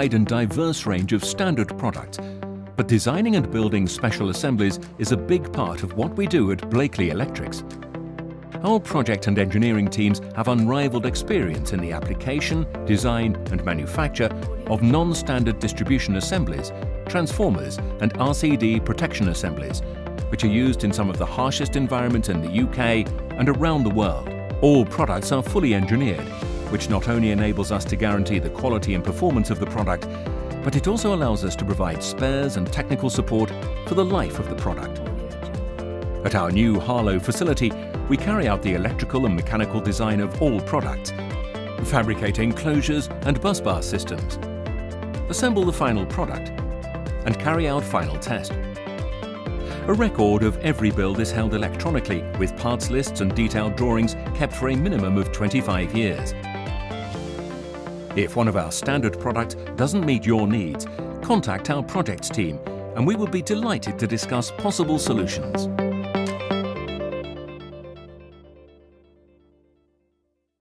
wide and diverse range of standard products, but designing and building special assemblies is a big part of what we do at Blakley Electrics. Our project and engineering teams have unrivaled experience in the application, design and manufacture of non-standard distribution assemblies, transformers and RCD protection assemblies, which are used in some of the harshest environments in the UK and around the world. All products are fully engineered, which not only enables us to guarantee the quality and performance of the product, but it also allows us to provide spares and technical support for the life of the product. At our new Harlow facility, we carry out the electrical and mechanical design of all products, fabricate enclosures and bus bar systems, assemble the final product, and carry out final test. A record of every build is held electronically with parts lists and detailed drawings kept for a minimum of 25 years. If one of our standard products doesn't meet your needs, contact our projects team and we will be delighted to discuss possible solutions.